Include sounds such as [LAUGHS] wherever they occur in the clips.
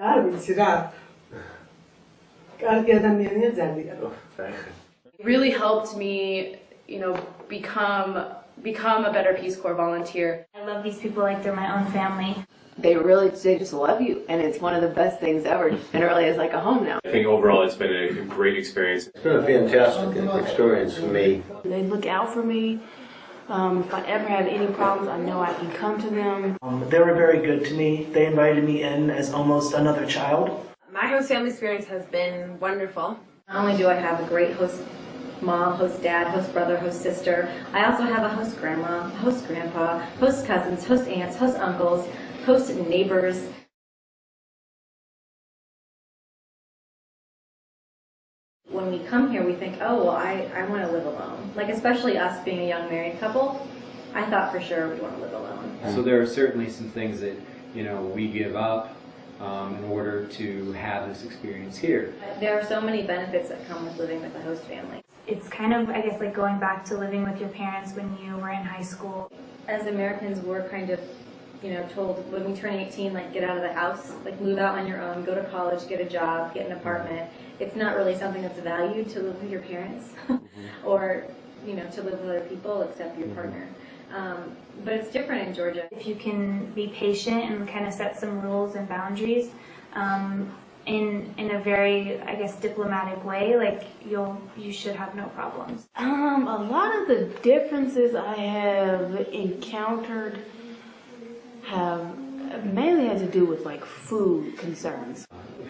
Oh, it really helped me, you know, become become a Better Peace Corps volunteer. I love these people like they're my own family. They really they just love you, and it's one of the best things ever. And it really is like a home now. I think overall it's been a great experience. It's been a fantastic experience for me. They look out for me. Um, if I ever have any problems, I know I can come to them. Um, they were very good to me. They invited me in as almost another child. My host family experience has been wonderful. Not only do I have a great host mom, host dad, host brother, host sister, I also have a host grandma, host grandpa, host cousins, host aunts, host uncles, host neighbors. come here, we think, oh, well, I, I want to live alone. Like, especially us being a young married couple, I thought for sure we would want to live alone. So there are certainly some things that, you know, we give up um, in order to have this experience here. There are so many benefits that come with living with a host family. It's kind of, I guess, like going back to living with your parents when you were in high school. As Americans, we're kind of you know, told when we turn 18, like get out of the house, like move out on your own, go to college, get a job, get an apartment. It's not really something that's valued to live with your parents [LAUGHS] mm-hmm. or, you know, to live with other people except your mm-hmm. partner. Um, but it's different in Georgia. If you can be patient and kind of set some rules and boundaries um, in in a very, I guess, diplomatic way, like you'll you should have no problems. Um, a lot of the differences I have encountered have mainly had to do with like food concerns.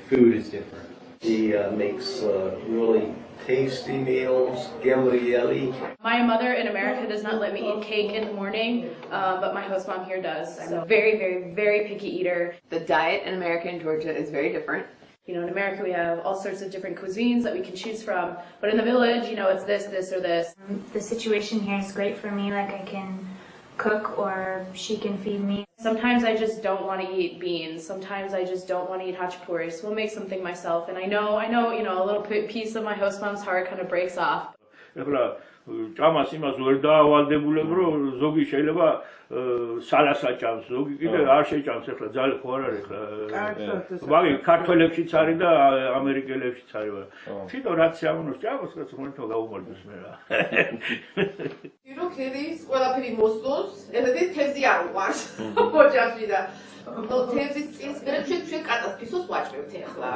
Food is different. She uh, makes uh, really tasty meals, gabrielli. My mother in America does not let me eat cake in the morning, uh, but my host mom here does. I'm a very, very, very picky eater. The diet in America and Georgia is very different. You know, in America we have all sorts of different cuisines that we can choose from, but in the village, you know, it's this, this, or this. The situation here is great for me, like I can cook or she can feed me. Sometimes I just don't want to eat beans. Sometimes I just don't want to eat hachapuri, so we'll make something myself. And I know, I know, you know, a little piece of my host mom's heart kind of breaks off. ეხლა ჭამას იმას ვერ დაავალდებულებ რომ ზოგი შეიძლება სალასაჭამს ზოგი კიდე არ შეჭამს ეხლა ძალიან ხო არ არის ხა ვაი ქართველებშიც არის და ამერიკელებშიც არის თვითონ რაც ამუნოს ჭამას რაც მომთო გაუმარჯოს მე რა [LAUGHS] ირო ქერის ყველაფერი მოსწონს ესეთი თეზი არ უყარს [LAUGHS] ოჯახში და თეზის წინ გერჩი ჩვენ კატასტროფის ვაჭრებთ ეხლა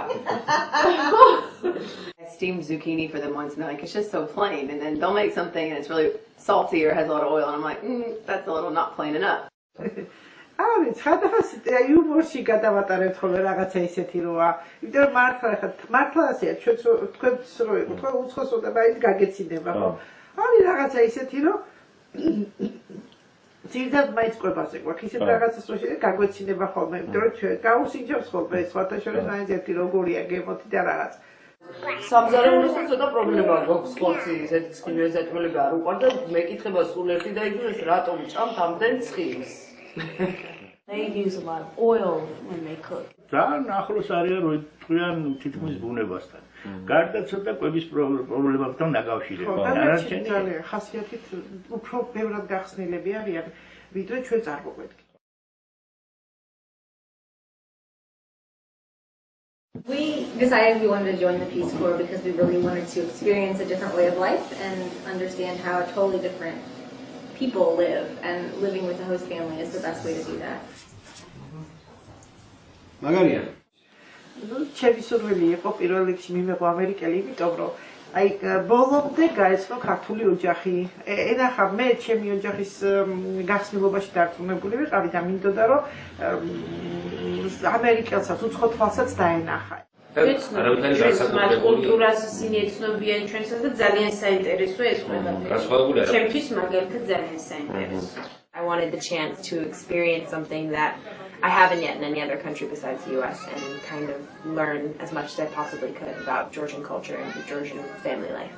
[LAUGHS] steamed zucchini for them once and they're like it's just so plain and then they'll make something and it's really salty or has a lot of oil and I'm like mm, that's a little not plain enough. არის ცხადას აი უბორში გადავატარეთ ხოლმე რაღაცა ისეთი როა. იმიტომ რომ მართლა ხა მართლა ასეა ჩვენც თქვენც რო იყო უცხოსო და მაინც გაგეცინდება ხო? არის რაღაცა ისეთი რომ ძირთად მაინც ყვებაზე გვაქვს ისეთ რაღაცას რომ გაგვეცინდება ხოლმე. იმიტომ რომ ჩვენ გაუსინჯავს ხოლმე სხვათა შორის მაინც ერთი როგორია გემოთი და რაღაცა. სამზარეულოს ცოტა პრობლემა გვაქვს ხოლმე ესეთი ცხიმის ეთმელები არ უყარ და მეკითხება სულ ერთი და იგივეს რატომ ჭამთ ამდენ ცხიმს They use a lot of oil when they cook. Да, нахлос არის თითქმის ბუნებასთან. გარდა ცოტა კვების პრობლემებთან დაკავშირებით. ხო, ძალიან ხასიათით უფრო ბევრად გახსნილები არიან, ვიდრე ჩვენ წარმოგვედგენთ. We decided we wanted to join the Peace Corps because we really wanted to experience a different way of life and understand how totally different people live, and living with a host family is the best way to do that. მაგარია. ну ჩემი სურვილი იყო პირველ რიგში მიმეღო ამერიკელი, აი ბოლომდე გაეცნო ქართული ოჯახი. ენახა მე ჩემი ოჯახის გახსნილობაში დარწმუნებული ვიყავ და მინდოდა რომ ამერიკელსაც უცხო თვალსაც დაენახა. ეცნობიან ჩვენსაც და ძალიან საინტერესოა ეს ყველაფერი. ჩემთვის მაგალითად ძალიან საინტერესოა. I wanted the chance to experience something that I haven't yet in any other country besides the U.S. and kind of learn as much as I possibly could about Georgian culture and Georgian family life.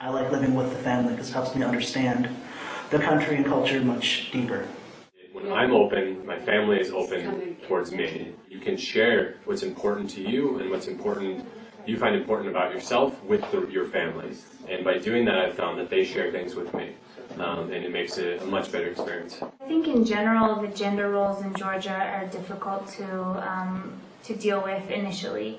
I like living with the family because it helps me understand the country and culture much deeper when I'm open, my family is open towards me. You can share what's important to you and what's important you find important about yourself with the, your family. And by doing that, I've found that they share things with me. Um, and it makes it a much better experience. I think in general, the gender roles in Georgia are difficult to, um, to deal with initially.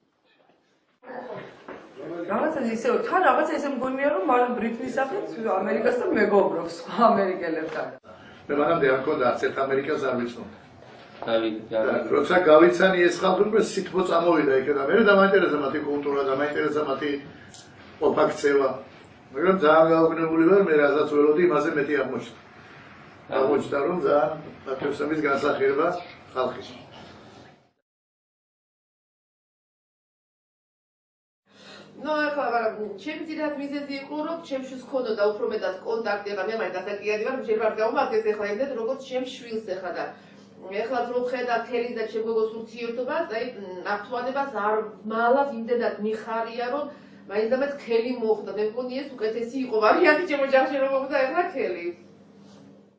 რაღაცა ისე თან რაღაცა ისე მგონია რომ მან ბრიტნის სახით ამერიკასთან მეგობრობს ამერიკელებთან მე მანამდე არ ხოდა ცეთ ამერიკას არ მიცნობ დავიდი როცა გავიცანი ეს ხალხურბე სითბო წამოვიდა იქიდან მე დამაინტერესა მათი კულტურა და მაინტერესა მათი ოფაქცევა მაგრამ ძალიან გაუგნებული ვარ მე რაღაც ველოდი იმაზე მეტი აღმოჩნდა აღმოჩნდა რომ ძალიან პატრიოტიზმის განსახერება ხალხის ჩემი ძირად მიზეზი იყო რომ ჩემშვის ქონოდა უფრო მეტად კონტაქტი და მე მაინც დასაკიადი ვარ შეიძლება არ გამომადგეს ახლა იმედ როგორც ჩემ შვილს ახლა და ახლა რო ხედა თელის და ჩემ გოგოს ურთიერთობას აი აქტუალებას არ მალავ იმედად მიხარია რომ მაინცდამაც ხელი მოხდა მე მგონი ეს უკეთესი იყო ვარიანტი ჩემო ჯახში რომ მოხდა ახლა ხელი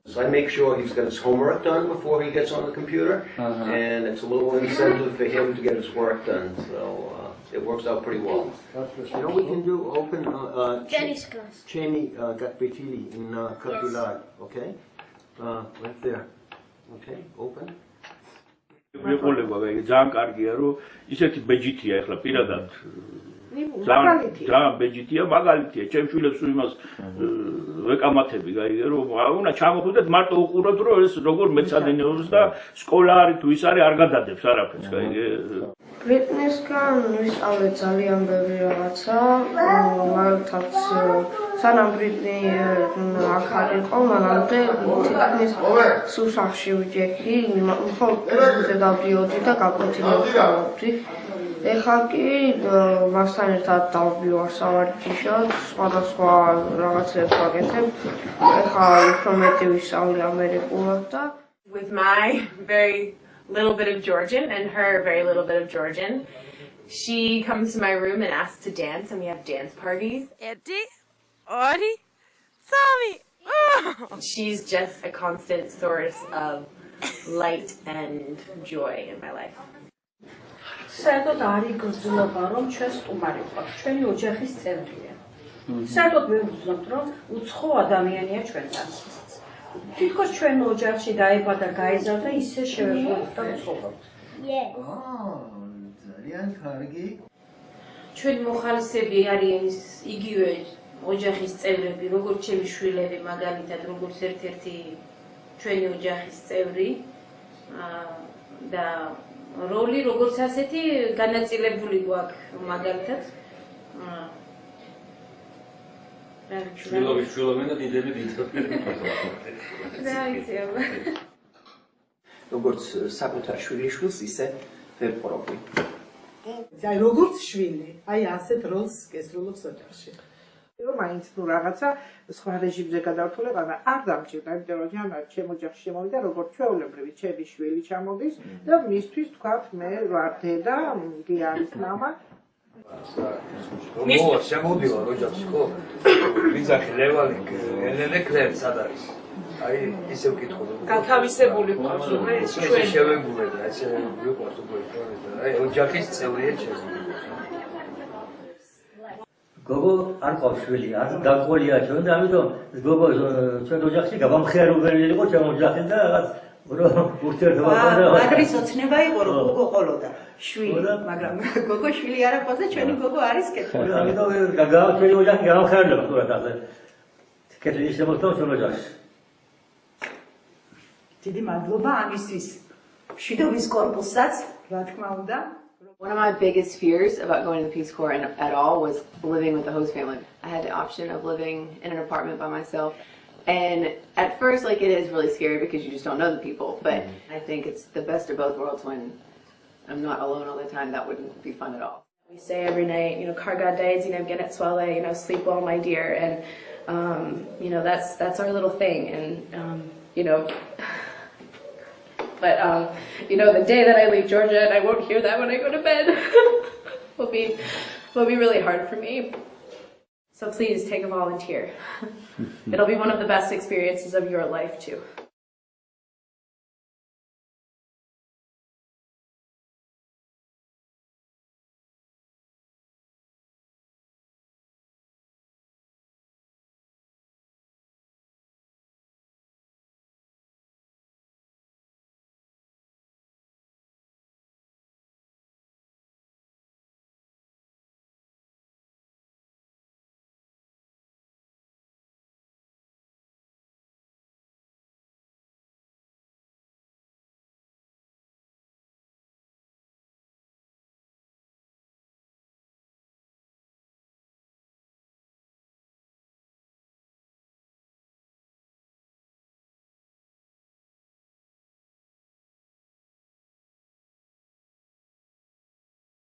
So I make sure he's got his homework done before he gets on the computer uh -huh. and it's a little incentive for him to get his work done so uh... it works out pretty well. You know, we can do open uh, Jenny's class. Cheney uh, Gatbitili in uh, Katilad, okay? Uh, right there. Okay, open. მაგალითი. ძა ბეჯიტია მაგალითია. ჩემ შვილებს უმას ვეკამათები, გაიგე რომ აუნა ჩამოხვდეთ მარტო უყუროთ რომ ეს როგორ მეცადინეობს და სკოლა არის თუ ის არის არ გადადებს არაფერს, გაიგე. ფიტნესგან ვისწავლე ძალიან ბევრი რაღაცა. მაგათაც სანამ ბრიტნი აქ არისო, მაგალითად ფიტნეს სუსახში ვიჯექი, ხო, ზედავდიოდი და გაკონტინენტალობდი. with my very little bit of Georgian and her very little bit of Georgian. She comes to my room and asks to dance, and we have dance parties. Eddie, Ori, Sami. Oh. She's just a constant source of light and joy in my life. საერთოდ არ იგრძნობა, რომ ჩვენ სტუმარი ვართ, ჩვენი ოჯახის წევრია. საერთოდ ვეუბნოთ, რომ უცხო ადამიანია ჩვენთან. თითქოს ჩვენ ოჯახში დაიბადა, გაიზარდა, ისე შევეხოთ და ვცხოვრობთ. ძალიან კარგი. ჩვენ მოხალისები არიან იგივე ოჯახის წევრები, როგორც ჩემი შვილები, მაგალითად, როგორც ერთ-ერთი ჩვენი ოჯახის წევრი. და როლი როგორც ასეთი განაწილებული გვაქვს მაგალითად როგორც საკუთარ შვილიშვილს ისე ვერ პროფი. აი როგორც შვილი, აი ასეთ როლს გესრულობ სოთარში. რომ მაინც ნუ რაღაცა სხვა რეჟიმზე გადავთვლება, მაგრამ არ დამჭირდა, იმიტომ რომ ჯანა ჩემო ჯახ შემოვიდა, როგორც ჩვეულებრივი, ჩემი შვილი ჩამოდის და მისთვის თქვა მე ვარ დედა, იგი არის мама. მო შემოდილა როჯახში ხო? ვიზახი ლევალი ელენე კრემ სად არის? აი ისე ვკითხო რომ გათავისებული ხო ზუმე ჩვენ შევეგულე და ეს ვიყავს უკვე ეს და აი ოჯახის წევრია ჩემი გოგო არ ყავს შვილი, არ დაყოლია ჩვენ და ამიტომ გოგო ჩვენ ოჯახში გამხიარებელი იყო ჩვენ ოჯახში და რაღაც რომ ურთიერთობა ყავდა. აა მაგრამ ისოცნება იყო რომ გოგო ყოლოდა შვილი, მაგრამ გოგო შვილი არ ყავს და ჩვენი გოგო არის კეთილი. ამიტომ გაგავთელი ოჯახი გამხიარებელი თურა და კეთილი შემოთავ ჩვენ ოჯახში. დიდი მადლობა ამისთვის. შვიდობის კორპუსსაც, რა თქმა უნდა. One of my biggest fears about going to the Peace Corps and, at all was living with the host family. I had the option of living in an apartment by myself. And at first, like, it is really scary because you just don't know the people. But mm-hmm. I think it's the best of both worlds when I'm not alone all the time. That wouldn't be fun at all. We say every night, you know, Karga days, you know, Genet Swale, you know, sleep well, my dear. And, um, you know, that's, that's our little thing. And, um, you know, but um, you know, the day that I leave Georgia and I won't hear that when I go to bed [LAUGHS] will be will be really hard for me. So please take a volunteer. [LAUGHS] It'll be one of the best experiences of your life too.